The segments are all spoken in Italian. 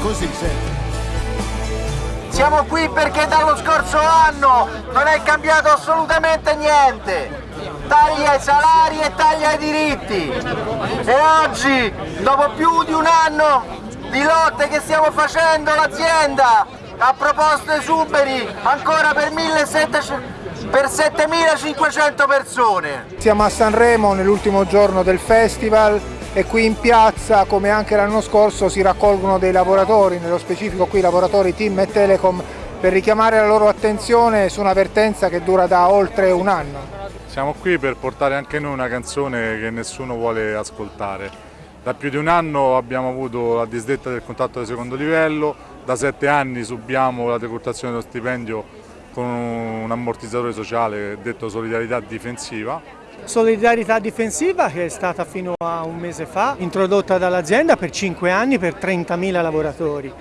così, senti. Siamo qui perché dallo scorso anno non è cambiato assolutamente niente. Tagli ai salari e tagli ai diritti. E oggi, dopo più di un anno di lotte che stiamo facendo, l'azienda ha proposto esuberi ancora per 1700 per 7.500 persone. Siamo a Sanremo nell'ultimo giorno del festival e qui in piazza, come anche l'anno scorso, si raccolgono dei lavoratori, nello specifico qui lavoratori Team e Telecom, per richiamare la loro attenzione su una vertenza che dura da oltre un anno. Siamo qui per portare anche noi una canzone che nessuno vuole ascoltare. Da più di un anno abbiamo avuto la disdetta del contratto di secondo livello, da sette anni subiamo la decurtazione dello stipendio con un ammortizzatore sociale detto solidarietà difensiva. Solidarietà difensiva che è stata fino a un mese fa introdotta dall'azienda per 5 anni per 30.000 lavoratori.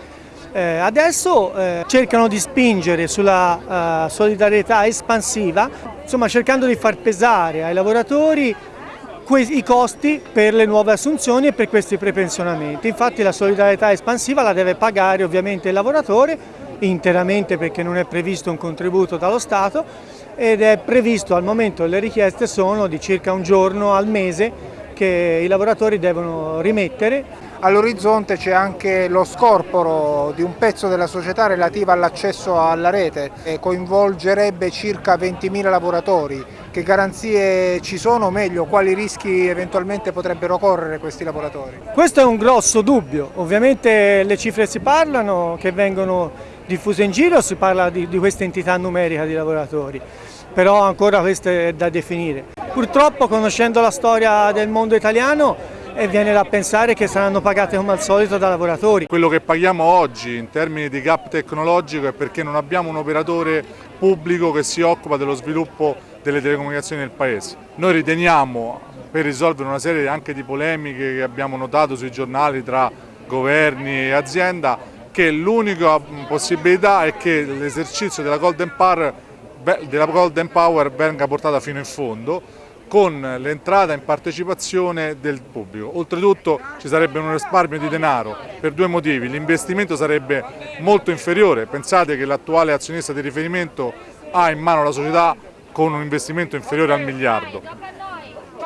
Eh, adesso eh, cercano di spingere sulla uh, solidarietà espansiva, insomma cercando di far pesare ai lavoratori i costi per le nuove assunzioni e per questi prepensionamenti. Infatti la solidarietà espansiva la deve pagare ovviamente il lavoratore interamente perché non è previsto un contributo dallo Stato ed è previsto al momento le richieste sono di circa un giorno al mese che i lavoratori devono rimettere. All'orizzonte c'è anche lo scorporo di un pezzo della società relativa all'accesso alla rete e coinvolgerebbe circa 20.000 lavoratori. Che garanzie ci sono, o meglio, quali rischi eventualmente potrebbero correre questi lavoratori? Questo è un grosso dubbio, ovviamente le cifre si parlano che vengono diffuse in giro si parla di, di questa entità numerica di lavoratori, però ancora questo è da definire. Purtroppo conoscendo la storia del mondo italiano e viene da pensare che saranno pagate come al solito da lavoratori. Quello che paghiamo oggi in termini di gap tecnologico è perché non abbiamo un operatore pubblico che si occupa dello sviluppo delle telecomunicazioni nel Paese. Noi riteniamo, per risolvere una serie anche di polemiche che abbiamo notato sui giornali tra governi e azienda, che l'unica possibilità è che l'esercizio della, Golden Power venga portata fino in fondo con l'entrata in partecipazione del pubblico. Oltretutto ci sarebbe un risparmio di denaro per due motivi, l'investimento sarebbe molto inferiore, pensate che l'attuale azionista di riferimento ha in mano la società con un investimento inferiore al miliardo.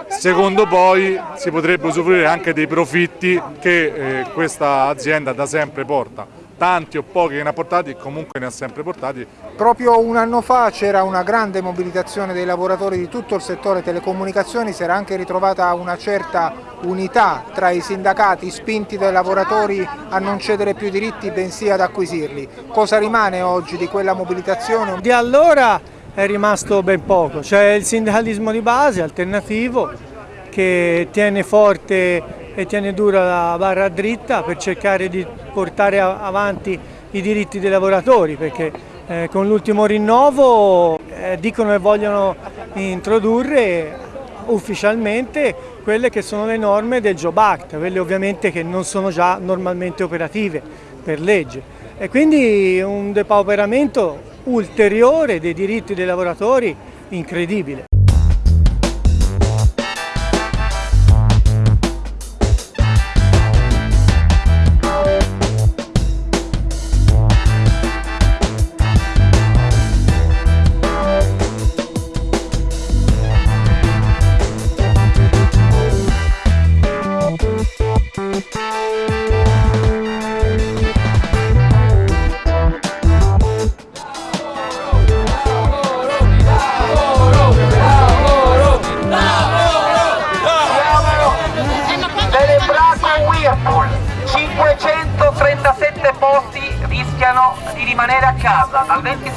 Secondo poi si potrebbe usufruire anche dei profitti che eh, questa azienda da sempre porta tanti o pochi che ne ha portati, comunque ne ha sempre portati. Proprio un anno fa c'era una grande mobilitazione dei lavoratori di tutto il settore telecomunicazioni, si era anche ritrovata una certa unità tra i sindacati spinti dai lavoratori a non cedere più diritti bensì ad acquisirli. Cosa rimane oggi di quella mobilitazione? Di allora è rimasto ben poco, c'è il sindacalismo di base alternativo che tiene forte e tiene dura la barra dritta per cercare di portare avanti i diritti dei lavoratori perché eh, con l'ultimo rinnovo eh, dicono che vogliono introdurre ufficialmente quelle che sono le norme del Job Act, quelle ovviamente che non sono già normalmente operative per legge e quindi un depauperamento ulteriore dei diritti dei lavoratori incredibile.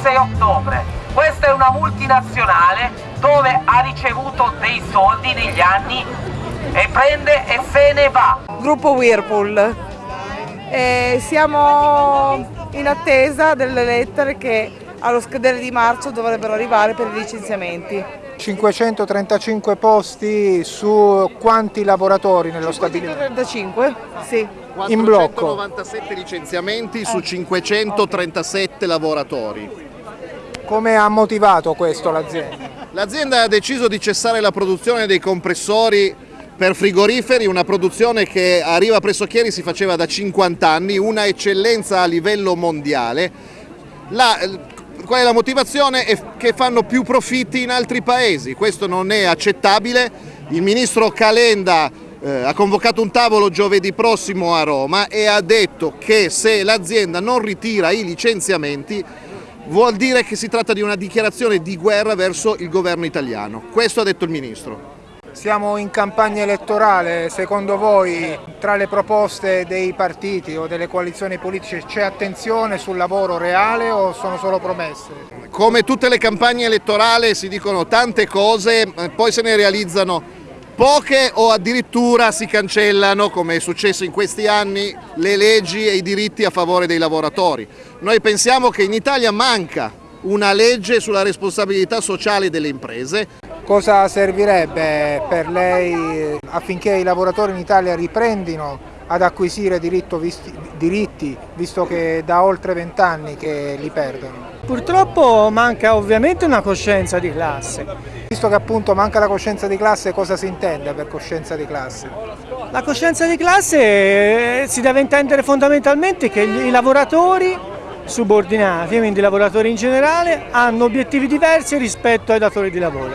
6 ottobre. Questa è una multinazionale dove ha ricevuto dei soldi negli anni e prende e se ne va. Gruppo Whirlpool. E siamo in attesa delle lettere che allo scadere di marzo dovrebbero arrivare per i licenziamenti. 535 posti su quanti lavoratori nello stabilimento? 35, sì. In blocco. 497 licenziamenti su eh. 537 lavoratori. Come ha motivato questo l'azienda? L'azienda ha deciso di cessare la produzione dei compressori per frigoriferi, una produzione che a Riva Presocchieri si faceva da 50 anni, una eccellenza a livello mondiale. La, qual è la motivazione? È che fanno più profitti in altri paesi, questo non è accettabile. Il ministro Calenda eh, ha convocato un tavolo giovedì prossimo a Roma e ha detto che se l'azienda non ritira i licenziamenti vuol dire che si tratta di una dichiarazione di guerra verso il governo italiano. Questo ha detto il ministro. Siamo in campagna elettorale, secondo voi tra le proposte dei partiti o delle coalizioni politiche c'è attenzione sul lavoro reale o sono solo promesse? Come tutte le campagne elettorali si dicono tante cose, poi se ne realizzano poche o addirittura si cancellano, come è successo in questi anni, le leggi e i diritti a favore dei lavoratori. Noi pensiamo che in Italia manca una legge sulla responsabilità sociale delle imprese Cosa servirebbe per lei affinché i lavoratori in Italia riprendino ad acquisire visti, diritti, visto che da oltre vent'anni che li perdono? Purtroppo manca ovviamente una coscienza di classe. Visto che appunto manca la coscienza di classe, cosa si intende per coscienza di classe? La coscienza di classe eh, si deve intendere fondamentalmente che i lavoratori subordinati, quindi i lavoratori in generale, hanno obiettivi diversi rispetto ai datori di lavoro.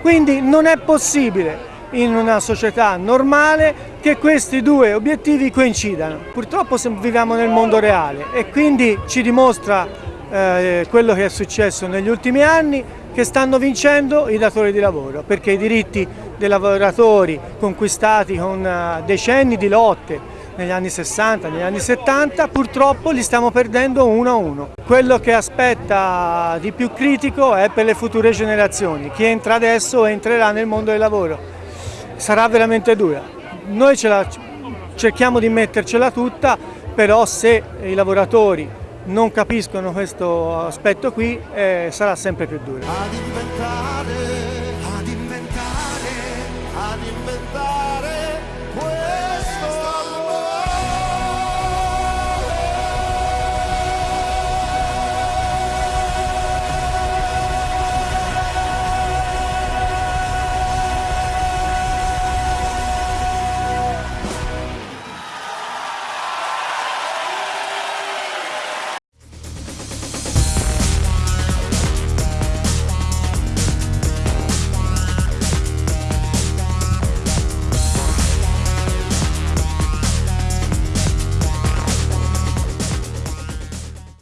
Quindi non è possibile in una società normale che questi due obiettivi coincidano. Purtroppo viviamo nel mondo reale e quindi ci dimostra eh, quello che è successo negli ultimi anni che stanno vincendo i datori di lavoro perché i diritti dei lavoratori conquistati con uh, decenni di lotte negli anni 60, negli anni 70, purtroppo li stiamo perdendo uno a uno. Quello che aspetta di più critico è per le future generazioni, chi entra adesso entrerà nel mondo del lavoro. Sarà veramente dura. Noi la, cerchiamo di mettercela tutta, però se i lavoratori non capiscono questo aspetto qui eh, sarà sempre più dura.